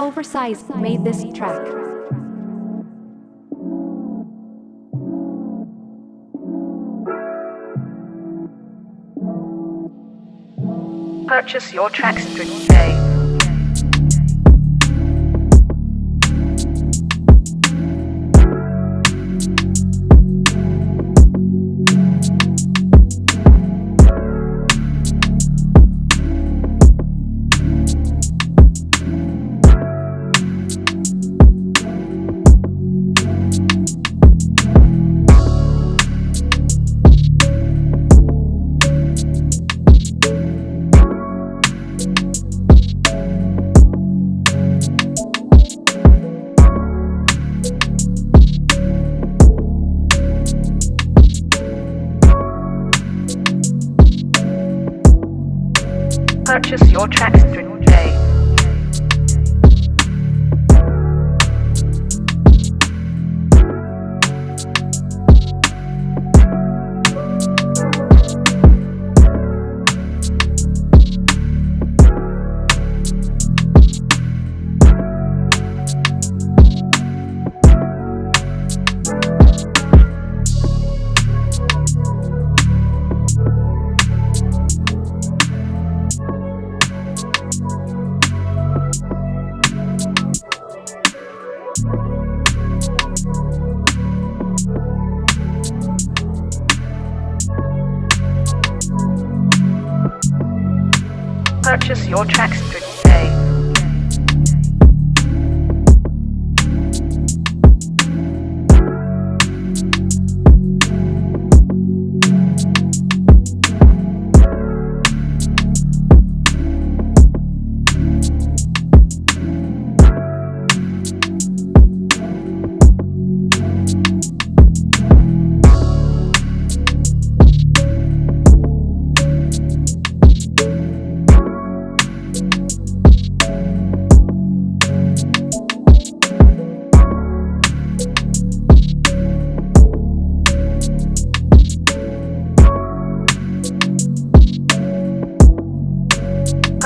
Oversize made this track. Purchase your tracks today. Purchase your tracks today. Purchase your tracks today.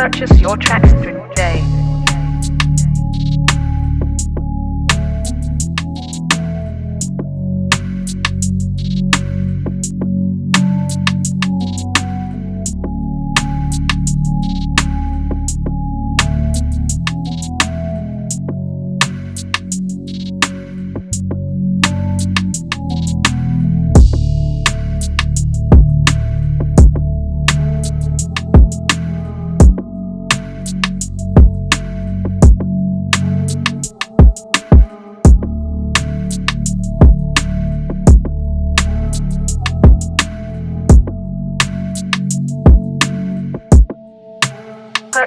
Purchase your tracks today.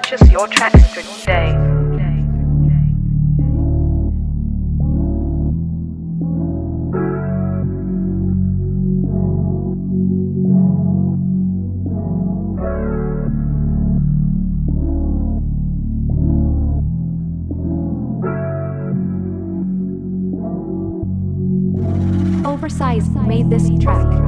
Purchase your tracks today. Oversize made this track.